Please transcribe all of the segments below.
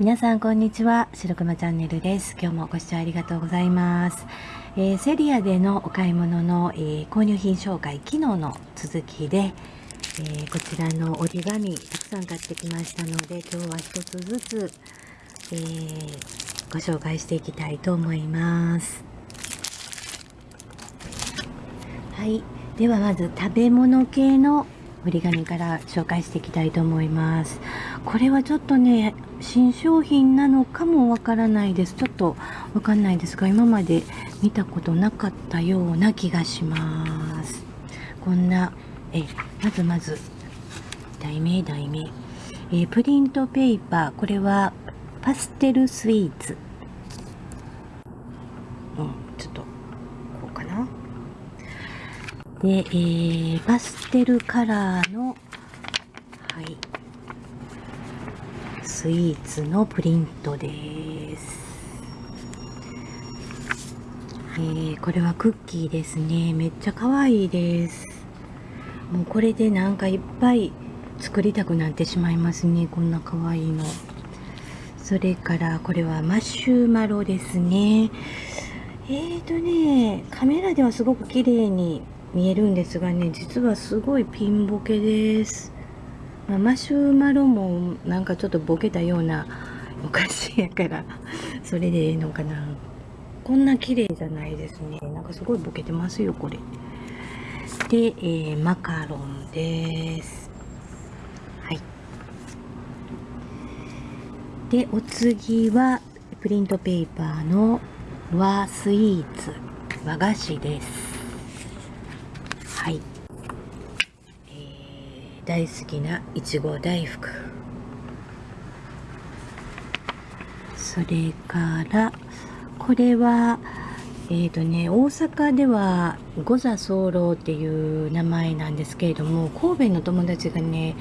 皆さんこんにちは。白熊チャンネルです。今日もご視聴ありがとうございます、えー、セリアでのお買い物の、えー、購入品紹介昨日の続きで、えー、こちらの折り紙たくさん買ってきましたので今日は一つずつ、えご紹介していきたいと思います。はい。ではまず食べ物系の折り紙から紹介していきたいと思います。これはちょっとね新商品なのかもわからないです。ちょっとわかんないです。が今まで見たことなかったような気がします。こんなえまずまず。題名題名。えプリントペーパー。これはパステルスイーツ。うんちょっとこうかな。で、えー、パステルカラーのはい。スイーツのプリントです。えー、これはクッキーですね。めっちゃ可愛いです。もうこれでなんかいっぱい作りたくなってしまいますね。こんな可愛いの。それからこれはマシュマロですね。えーとね、カメラではすごく綺麗に見えるんですがね、実はすごいピンボケです。まあ、マシュマロもなんかちょっとボケたようなお菓子やからそれでええのかな。こんな綺麗じゃないですね。なんかすごいボケてますよこれ。で、えー、マカロンです。はい。でお次はプリントペーパーの和スイーツ。和菓子です。はい。大好きないちご大福。それからこれはえっ、ー、とね大阪では五座候っていう名前なんですけれども神戸の友達がね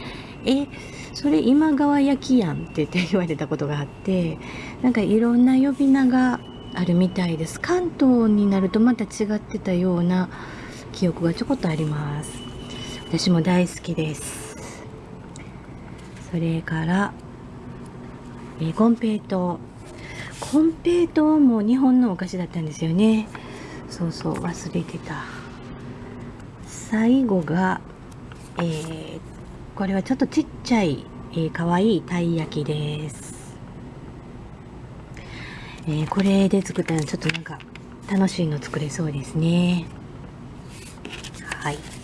えそれ今川焼きやんって言って言われたことがあってなんかいろんな呼び名があるみたいです。関東になるとまた違ってたような記憶がちょこっとあります。私も大好きです。それからえー、コンペイトー。コンペイトも日本のお菓子だったんですよね。そうそう忘れてた。最後が、えー、これはちょっとちっちゃい、えー、かわいいたい焼きです、えー、これで作ったらちょっとなんか楽しいの作れそうですね。はい。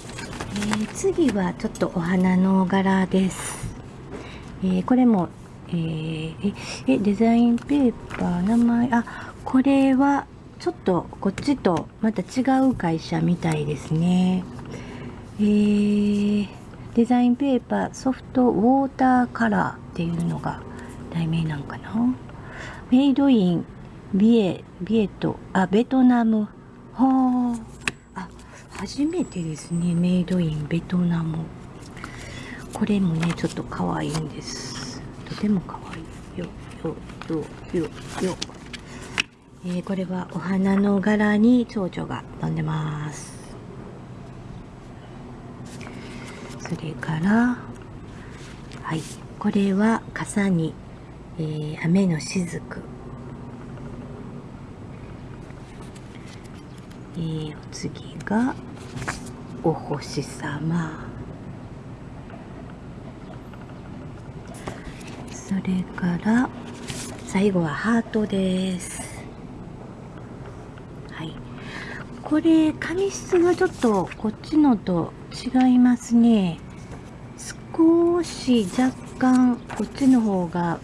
えー、次はちょっとお花の柄です。えー、これも、えー、え、デザインペーパー、名前、あ、これはちょっとこっちとまた違う会社みたいですね。えー、デザインペーパー、ソフトウォーターカラーっていうのが題名なんかな？メイドイン、ビエ、ビエト、あ、ベトナム。はあ。初めてですねメイドインベトナム。これもねちょっと可愛いんです。とても可愛い。よよよよよ。えー、これはお花の柄に蝶々が飛んでます。それからはい。これは傘に、えー、雨のしずく。えー、お次がお星様。それから最後はハートです。はい。これ紙質がちょっとこっちのと違いますね。少し若干こっちの方が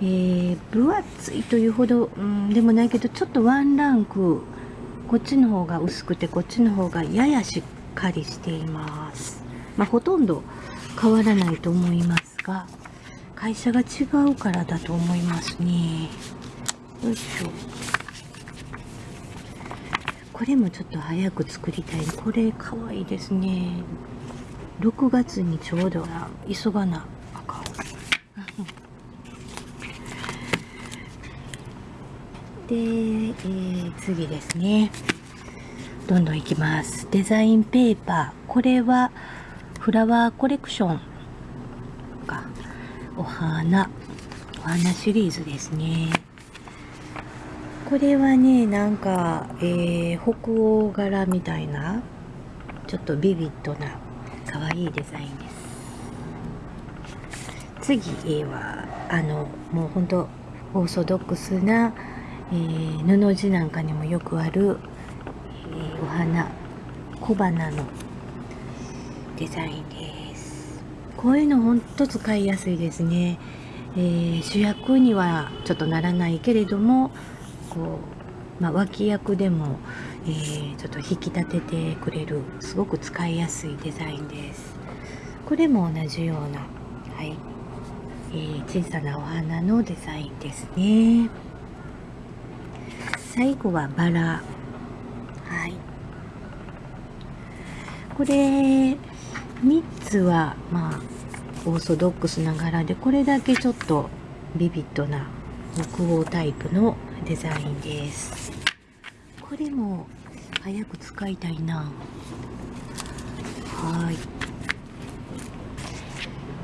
えー、分厚いというほど、うん、でもないけどちょっとワンランクこっちの方が薄くてこっちの方がややしっかりしています。まあ、ほとんど変わらないと思いますが、会社が違うからだと思いますね。よいしょ。これもちょっと早く作りたい。これかわいいですね。6月にちょうど急がなあかん。で、えー、次ですね。どんどんいきます。デザインペーパー。これはフラワーコレクションか。お花。お花シリーズですねこれはねなんか、えー、北欧柄みたいなちょっとビビッドな可愛いデザインです次はあのもうほんとオーソドックスな、えー、布地なんかにもよくある、お花。小花のデザインです。こういうのほんと使いやすいですね、えー、主役にはちょっとならないけれどもこう、まあ、脇役でも、えー、ちょっと引き立ててくれるすごく使いやすいデザインです。これも同じような、はいえー、小さなお花のデザインですね。最後はバラ。はい。これ3つはまあオーソドックスな柄でこれだけちょっとビビッドな北欧タイプのデザインです。これも早く使いたいな。はい。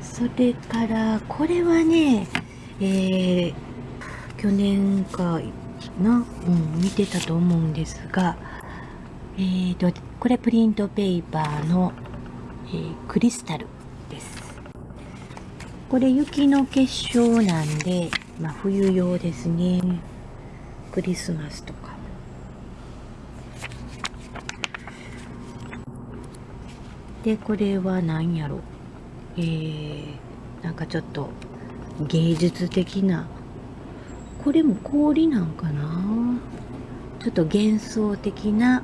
それからこれはねえー、去年かな、うん、見てたと思うんですがえーとこれプリントペーパーの、えー、クリスタルです。これ雪の結晶なんで、まあ、冬用ですね。クリスマスとか。でこれは何やろ？えー、なんかちょっと芸術的な。これも氷なんかな？ちょっと幻想的な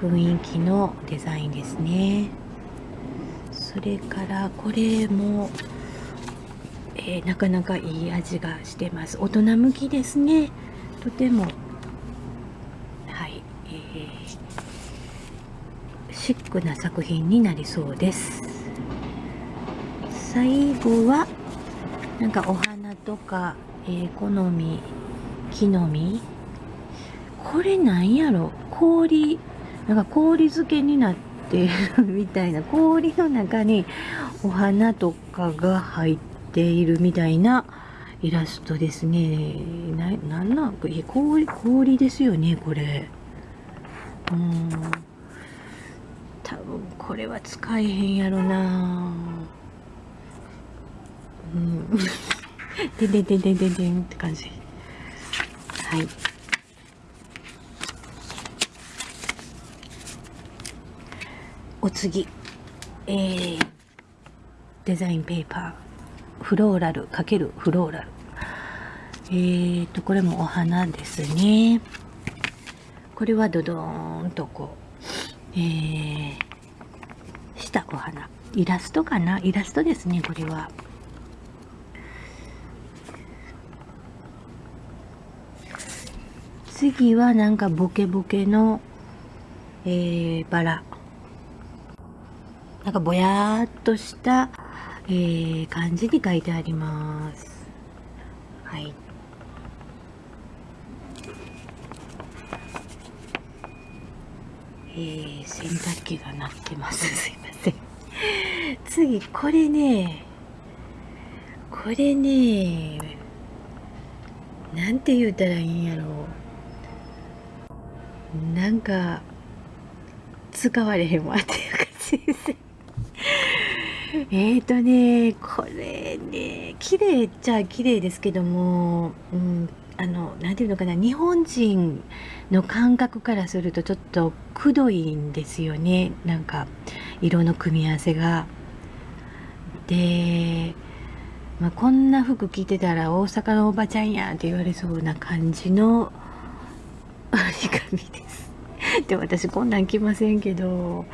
雰囲気のデザインですね。それからこれも、えー、なかなかいい味がしてます。大人向きですね。とても。はい、えー、シックな作品になりそうです。最後はなんかお花とか、えー、好み木の実。これなんやろ？氷なんか氷漬けになってるみたいな氷の中にお花とかが入っているみたいなイラストですね。な、なんなんか、氷、氷ですよね、これ。うん。多分、これは使えへんやろなうん。ででででででんって感じ。はい。お次。えー、デザインペーパー。フローラル×フローラル。えーと、これもお花ですね。これはドドーンとこう、えー、したお花。イラストかな？イラストですね、これは。次はなんかボケボケの、えー、バラ。なんかぼやーっとしたえー、漢字に書いてあります。はい。えー、洗濯機が鳴ってます。すいません。次、これね、これね、なんて言うたらいいんやろう。なんか、使われへんわっていう感じです。えーとね、これね、綺麗っちゃ綺麗ですけども、うん、あの、なていうのかな、日本人の感覚からするとちょっとくどいんですよね。なんか、色の組み合わせが。で、まあ、こんな服着てたら大阪のおばちゃんやんって言われそうな感じの 折り紙です。で、私こんなん着ませんけど、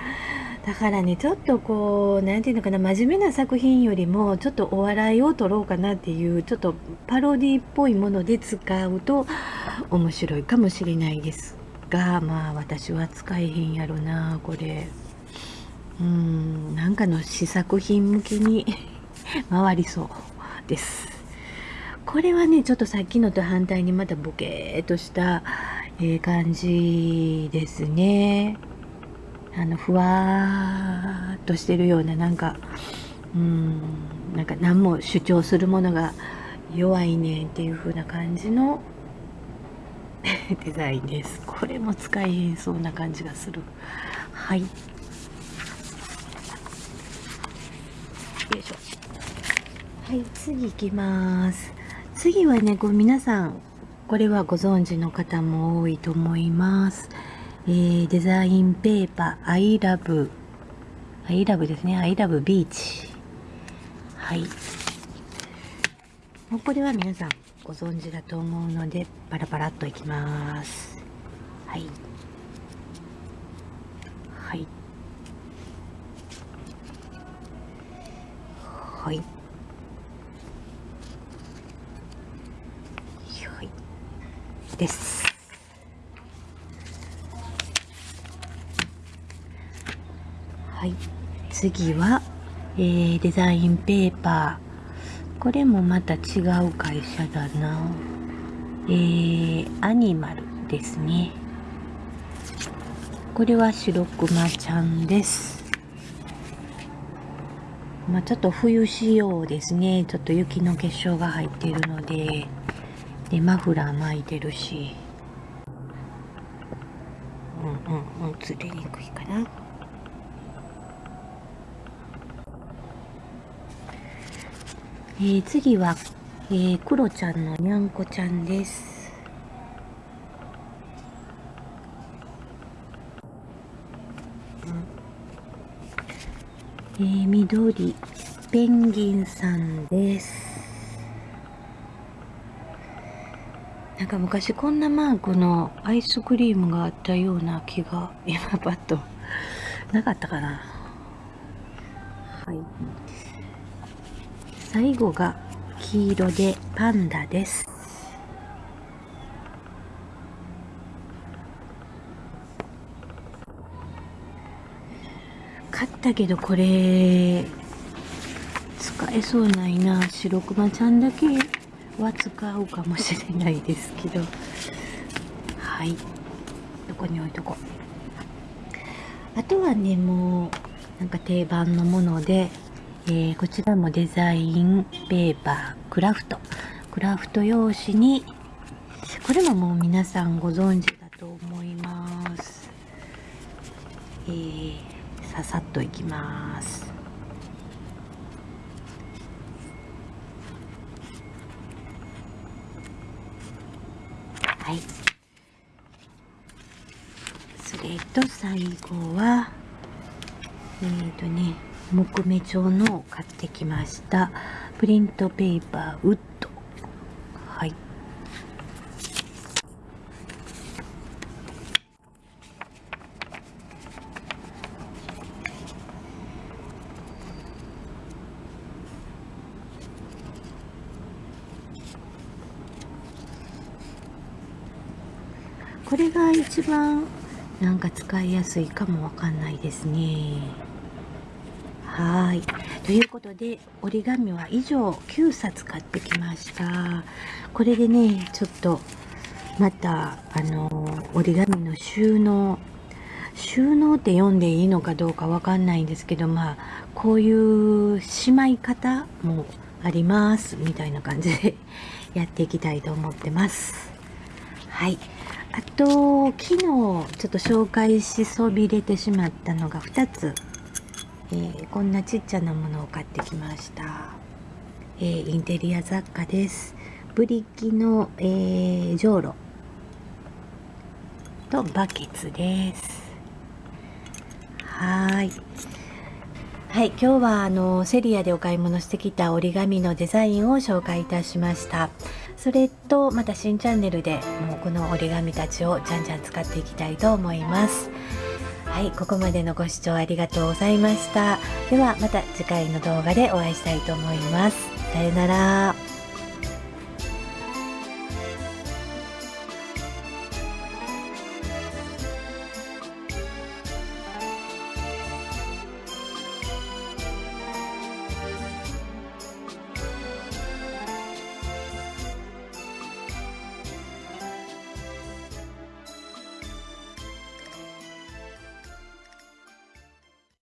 だからねちょっとこう何て言うのかな真面目な作品よりもちょっとお笑いを取ろうかなっていうちょっとパロディっぽいもので使うと面白いかもしれないですがまあ私は使えへんやろなこれ。うんなんかの試作品向けに 回りそうです。これはねちょっとさっきのと反対にまたボケーっとした、えー、感じですね。あのふわーっとしてるようななんかうんなんか何も主張するものが、弱いねんっていう風な感じの デザインです。これも使いえそうな感じがする。はい。よいしょ。はい次行きます。次はねこう皆さんこれはご存知の方も多いと思います、えー、デザインペーパー I love I love ですね。I love beach はい。もうこれは皆さんご存知だと思うのでパラパラっといきます。はい。はい。はい。はい。ですはい次は、えー、デザインペーパー。これもまた違う会社だな。えー、アニマルですね。これは白くまちゃんです。まあ、ちょっと冬仕様ですね。ちょっと雪の結晶が入っているので。でマフラー巻いてるし。うんうんうん。釣れにくいかな。えー、次は、えー、クロちゃんのにゃんこちゃんです。えー、緑、ペンギンさんです。なんか昔こんなマークのアイスクリームがあったような気が今パッとなかったかな。はい。最後が黄色でパンダです。買ったけどこれ使えそうないな。白熊ちゃんだけは使うかもしれないですけど。はい。どこに置いとこう。あとはねもうなんか定番のもので。えー、こちらもデザインペーパークラフト。クラフト用紙にこれももう皆さんご存知だと思います、えー、ささっといきます。はい。それと最後はえっ、ー、とね木目調のを買ってきました。プリントペーパーウッド。はい。これが一番なんか使いやすいかもわかんないですね。はい。ということで、折り紙は以上9冊買ってきました。これでね、ちょっと、また、あの、折り紙の収納、収納って読んでいいのかどうかわかんないんですけど、まあ、こういうしまい方もあります、みたいな感じで やっていきたいと思ってます。はい。あと、昨日ちょっと紹介しそびれてしまったのが2つえー、こんなちっちゃなものを買ってきました、えー、インテリア雑貨です。ブリキの、えー、じょうろとバケツです。はい。はい今日はあのセリアでお買い物してきた折り紙のデザインを紹介いたしました。それとまた新チャンネルでもうこの折り紙たちをじゃんじゃん使っていきたいと思います。はい、ここまでのご視聴ありがとうございました。ではまた次回の動画でお会いしたいと思います。さよなら。